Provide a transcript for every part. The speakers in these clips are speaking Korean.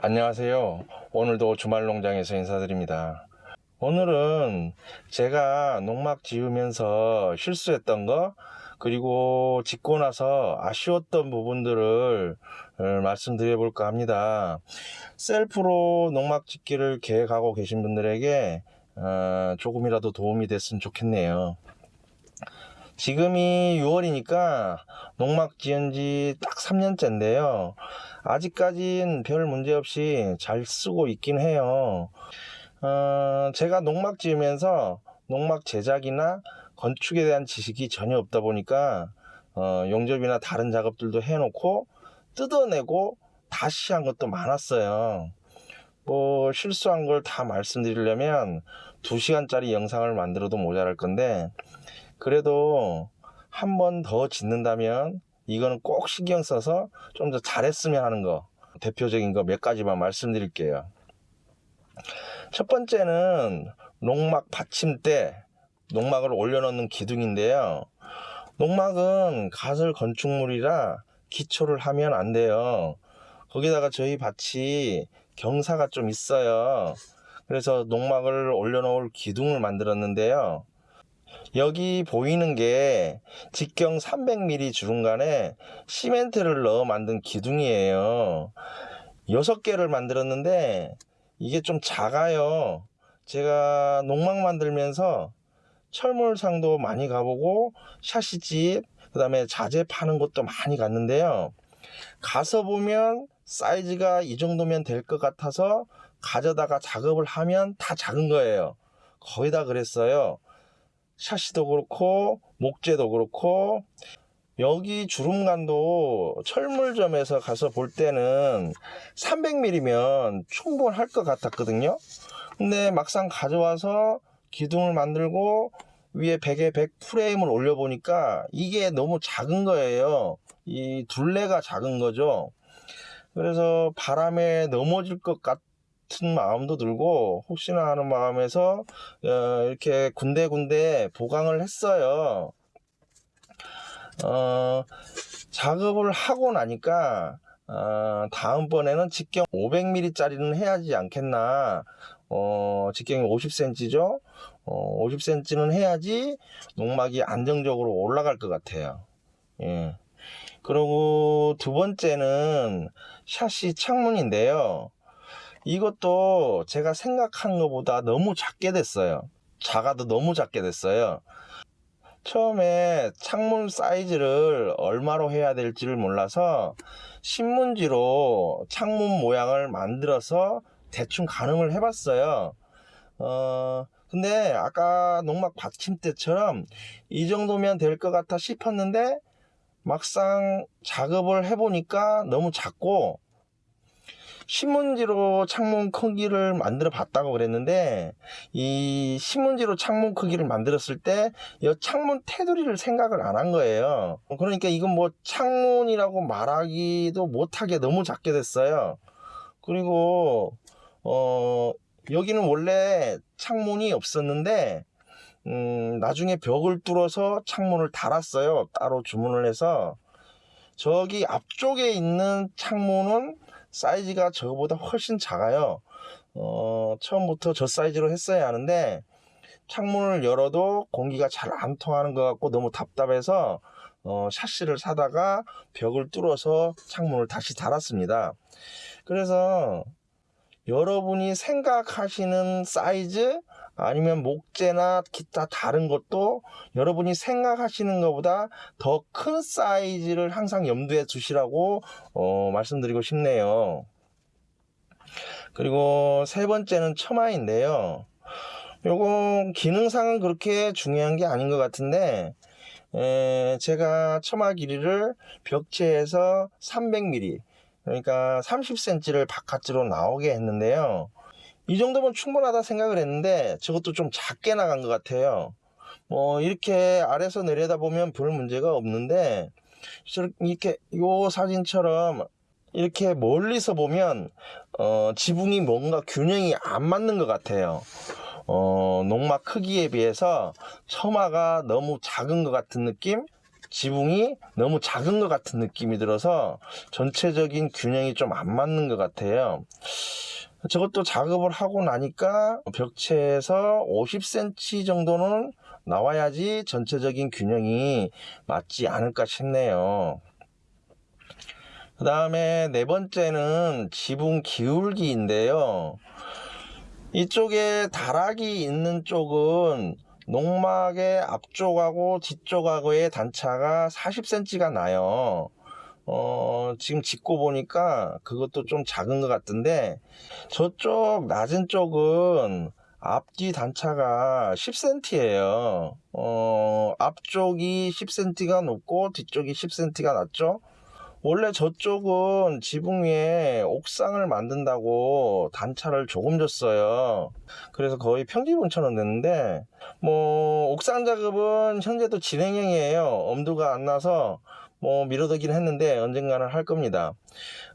안녕하세요. 오늘도 주말 농장에서 인사드립니다. 오늘은 제가 농막 지으면서 실수했던 거, 그리고 짓고 나서 아쉬웠던 부분들을 어, 말씀드려 볼까 합니다. 셀프로 농막 짓기를 계획하고 계신 분들에게 어, 조금이라도 도움이 됐으면 좋겠네요. 지금이 6월이니까 농막 지은 지 딱 3년째인데요. 아직까진 별 문제 없이 잘 쓰고 있긴 해요. 어, 제가 농막 지으면서 농막 제작이나 건축에 대한 지식이 전혀 없다 보니까 어, 용접이나 다른 작업들도 해놓고 뜯어내고 다시 한 것도 많았어요. 뭐 실수한 걸 다 말씀드리려면 2시간짜리 영상을 만들어도 모자랄 건데 그래도 한 번 더 짓는다면 이거는 꼭 신경 써서 좀 더 잘했으면 하는 거 대표적인 거 몇 가지만 말씀드릴게요. 첫 번째는 농막 받침대, 농막을 올려놓는 기둥인데요. 농막은 가설 건축물이라 기초를 하면 안 돼요. 거기다가 저희 밭이 경사가 좀 있어요. 그래서 농막을 올려놓을 기둥을 만들었는데요. 여기 보이는 게 직경 300mm 주름간에 시멘트를 넣어 만든 기둥이에요. 6개를 만들었는데 이게 좀 작아요. 제가 농막 만들면서 철물상도 많이 가보고 샤시집 그 다음에 자재 파는 곳도 많이 갔는데요. 가서 보면 사이즈가 이 정도면 될 것 같아서 가져다가 작업을 하면 다 작은 거예요. 거의 다 그랬어요. 샤시도 그렇고 목재도 그렇고 여기 주름간도 철물점에서 가서 볼 때는 300mm면 충분할 것 같았거든요. 근데 막상 가져와서 기둥을 만들고 위에 100에 100 프레임을 올려보니까 이게 너무 작은 거예요. 이 둘레가 작은 거죠. 그래서 바람에 넘어질 것 같 은 마음도 들고 혹시나 하는 마음에서 어, 이렇게 군데군데 보강을 했어요. 어, 작업을 하고 나니까 어, 다음번에는 직경 500mm 짜리는 해야지 않겠나 어, 직경이 50cm죠 어, 50cm는 해야지 농막이 안정적으로 올라갈 것 같아요 예. 그리고 두 번째는 샤시 창문인데요 이것도 제가 생각한 것보다 너무 작게 됐어요 작아도 너무 작게 됐어요 처음에 창문 사이즈를 얼마로 해야 될지를 몰라서 신문지로 창문 모양을 만들어서 대충 가늠을 해봤어요. 어, 근데 아까 농막 받침대처럼 이 정도면 될 것 같아 싶었는데 막상 작업을 해보니까 너무 작고 신문지로 창문 크기를 만들어 봤다고 그랬는데 이 신문지로 창문 크기를 만들었을 때 이 창문 테두리를 생각을 안 한 거예요. 그러니까 이건 뭐 창문이라고 말하기도 못하게 너무 작게 됐어요. 그리고 어 여기는 원래 창문이 없었는데 음, 나중에 벽을 뚫어서 창문을 달았어요. 따로 주문을 해서. 저기 앞쪽에 있는 창문은 사이즈가 저거보다 훨씬 작아요. 어, 처음부터 저 사이즈로 했어야 하는데 창문을 열어도 공기가 잘 안 통하는 것 같고 너무 답답해서 어, 샤시를 사다가 벽을 뚫어서 창문을 다시 달았습니다. 그래서 여러분이 생각하시는 사이즈 아니면 목재나 기타 다른 것도 여러분이 생각하시는 것보다 더 큰 사이즈를 항상 염두에 두시라고 어, 말씀드리고 싶네요. 그리고 세 번째는 처마인데요. 요거 기능상은 그렇게 중요한 게 아닌 것 같은데 에, 제가 처마 길이를 벽체에서 300mm 그러니까 30cm를 바깥으로 나오게 했는데요. 이 정도면 충분하다 생각을 했는데 저것도 좀 작게 나간 것 같아요. 뭐 이렇게 아래서 내려다 보면 별 문제가 없는데 이렇게 요 사진처럼 이렇게 멀리서 보면 어, 지붕이 뭔가 균형이 안 맞는 것 같아요. 어, 농막 크기에 비해서 처마가 너무 작은 것 같은 느낌? 지붕이 너무 작은 것 같은 느낌이 들어서 전체적인 균형이 좀 안 맞는 것 같아요. 저것도 작업을 하고 나니까 벽체에서 50cm 정도는 나와야지 전체적인 균형이 맞지 않을까 싶네요. 그 다음에 네 번째는 지붕 기울기 인데요. 이쪽에 다락이 있는 쪽은 농막의 앞쪽하고 뒤쪽하고의 단차가 40cm가 나요. 어, 지금 짚고 보니까 그것도 좀 작은 것 같은데 저쪽 낮은 쪽은 앞뒤 단차가 10cm예요. 어, 앞쪽이 10cm가 높고 뒤쪽이 10cm가 낮죠? 원래 저쪽은 지붕 위에 옥상을 만든다고 단차를 조금 줬어요. 그래서 거의 평지분처럼 됐는데, 뭐, 옥상 작업은 현재도 진행형이에요. 엄두가 안 나서, 뭐, 미뤄두긴 했는데, 언젠가는 할 겁니다.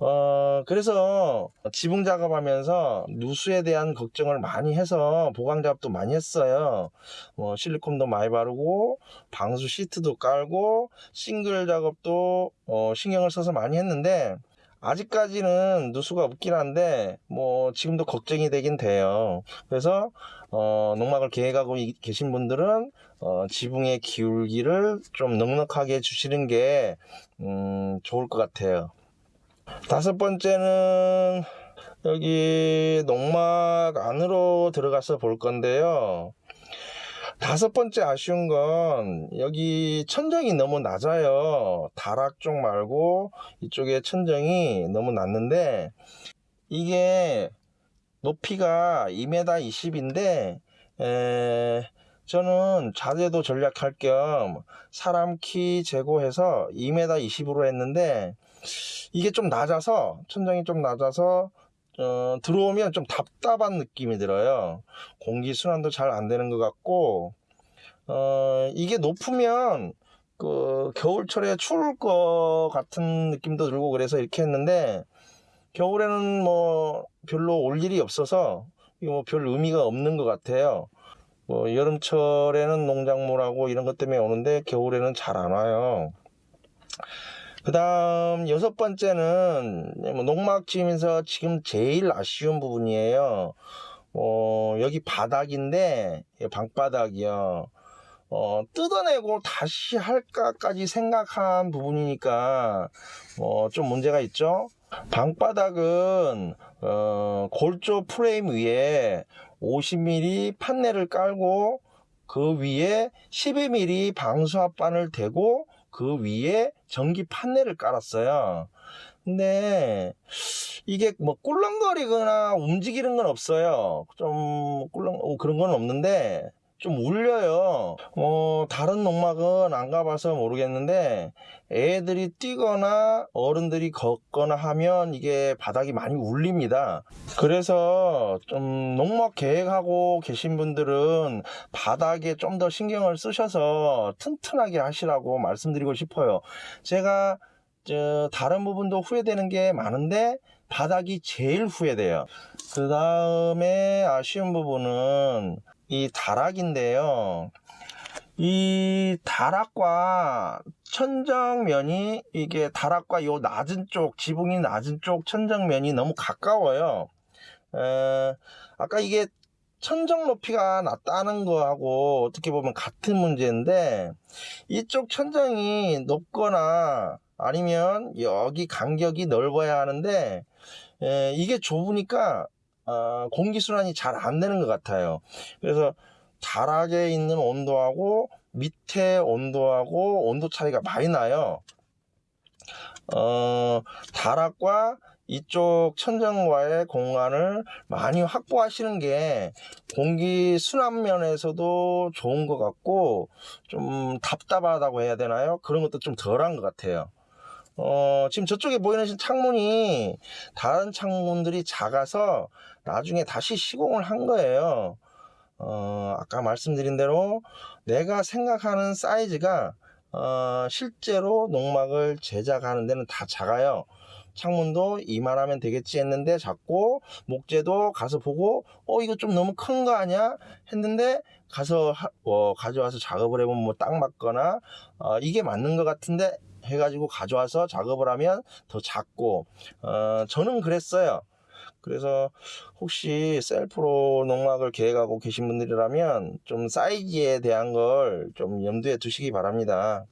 어, 그래서 지붕 작업하면서 누수에 대한 걱정을 많이 해서 보강 작업도 많이 했어요. 뭐 실리콘도 많이 바르고 방수 시트도 깔고 싱글 작업도 어, 신경을 써서 많이 했는데 아직까지는 누수가 없긴 한데 뭐 지금도 걱정이 되긴 돼요. 그래서 어, 농막을 계획하고 이- 계신 분들은 어, 지붕의 기울기를 좀 넉넉하게 해주시는 게 음, 좋을 것 같아요. 다섯 번째는 여기 농막 안으로 들어가서 볼 건데요. 다섯 번째 아쉬운 건 여기 천정이 너무 낮아요. 다락 쪽 말고 이쪽에 천정이 너무 낮는데 이게 높이가 2m 20인데 저는 자재도 전략할 겸 사람 키 제고해서 2m 20으로 했는데 이게 좀 낮아서 천장이 좀 낮아서 어, 들어오면 좀 답답한 느낌이 들어요. 공기 순환도 잘 안 되는 것 같고 어, 이게 높으면 그 겨울철에 추울 것 같은 느낌도 들고 그래서 이렇게 했는데 겨울에는 뭐 별로 올 일이 없어서 이거 뭐별 의미가 없는 것 같아요. 뭐 여름철에는 농작물하고 이런 것 때문에 오는데 겨울에는 잘 안 와요. 그 다음 여섯 번째는 뭐 농막 지으면서 지금 제일 아쉬운 부분이에요. 어, 여기 바닥인데 방바닥이요. 어, 뜯어내고 다시 할까까지 생각한 부분이니까 어, 좀 문제가 있죠. 방바닥은 어, 골조 프레임 위에 50mm 판넬을 깔고 그 위에 12mm 방수합반을 대고 그 위에 전기 판넬을 깔았어요. 근데 이게 뭐 꿀렁거리거나 움직이는 건 없어요. 좀 꿀렁 어, 그런 건 없는데 좀 울려요. 어, 다른 농막은 안 가봐서 모르겠는데 애들이 뛰거나 어른들이 걷거나 하면 이게 바닥이 많이 울립니다. 그래서 좀 농막 계획하고 계신 분들은 바닥에 좀 더 신경을 쓰셔서 튼튼하게 하시라고 말씀드리고 싶어요. 제가 저 다른 부분도 후회되는 게 많은데 바닥이 제일 후회돼요. 그 다음에 아쉬운 부분은 이 다락인데요. 이 다락과 천정면이 이게 다락과 요 낮은 쪽 지붕이 낮은 쪽 천정면이 너무 가까워요. 에, 아까 이게 천정 높이가 낮다는 거하고 어떻게 보면 같은 문제인데 이쪽 천정이 높거나 아니면 여기 간격이 넓어야 하는데 에, 이게 좁으니까 어, 공기순환이 잘 안 되는 것 같아요. 그래서 다락에 있는 온도하고 밑에 온도하고 온도 차이가 많이 나요. 어, 다락과 이쪽 천정과의 공간을 많이 확보하시는 게 공기 순환 면에서도 좋은 것 같고 좀 답답하다고 해야 되나요? 그런 것도 좀 덜한 것 같아요. 어, 지금 저쪽에 보이는 창문이 다른 창문들이 작아서 나중에 다시 시공을 한 거예요. 어, 아까 말씀드린 대로 내가 생각하는 사이즈가 어, 실제로 농막을 제작하는 데는 다 작아요. 창문도 이만하면 되겠지 했는데 작고 목재도 가서 보고 어 이거 좀 너무 큰 거 아니야 했는데 가서 하- 어, 가져와서 작업을 해보면 뭐 딱 맞거나 어, 이게 맞는 것 같은데 해가지고 가져와서 작업을 하면 더 작고 어, 저는 그랬어요. 그래서 혹시 셀프로 농막을 계획하고 계신 분들이라면 좀 사이즈에 대한 걸 좀 염두에 두시기 바랍니다.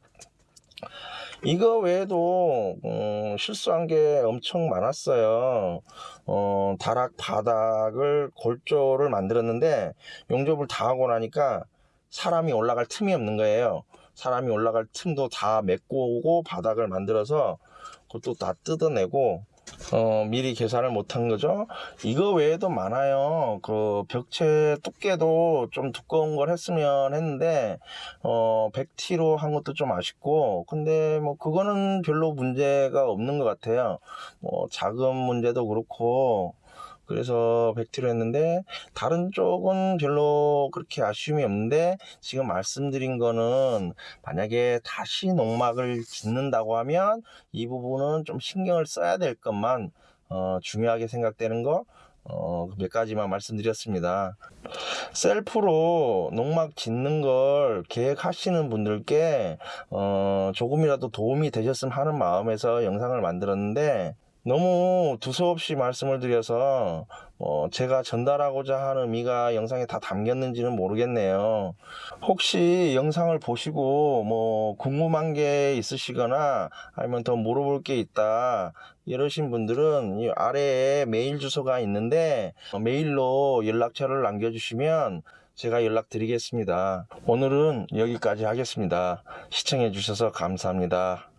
이거 외에도 음, 실수한 게 엄청 많았어요. 어, 다락 바닥을 골조를 만들었는데 용접을 다 하고 나니까 사람이 올라갈 틈이 없는 거예요. 사람이 올라갈 틈도 다 메고 오고 바닥을 만들어서 그것도 다 뜯어내고 어, 미리 계산을 못한 거죠. 이거 외에도 많아요. 그 벽체 두께도 좀 두꺼운 걸 했으면 했는데 어, 100T로 한 것도 좀 아쉽고 근데 뭐 그거는 별로 문제가 없는 것 같아요. 뭐 작은 문제도 그렇고 그래서 100T로 했는데 다른 쪽은 별로 그렇게 아쉬움이 없는데 지금 말씀드린 거는 만약에 다시 농막을 짓는다고 하면 이 부분은 좀 신경을 써야 될 것만 어, 중요하게 생각되는 거 어, 몇 가지만 말씀드렸습니다. 셀프로 농막 짓는 걸 계획하시는 분들께 어, 조금이라도 도움이 되셨으면 하는 마음에서 영상을 만들었는데 너무 두서없이 말씀을 드려서 어, 제가 전달하고자 하는 의미가 영상에 다 담겼는지는 모르겠네요. 혹시 영상을 보시고 뭐 궁금한 게 있으시거나 아니면 더 물어볼 게 있다 이러신 분들은 이 아래에 메일 주소가 있는데 어, 메일로 연락처를 남겨주시면 제가 연락드리겠습니다. 오늘은 여기까지 하겠습니다. 시청해 주셔서 감사합니다.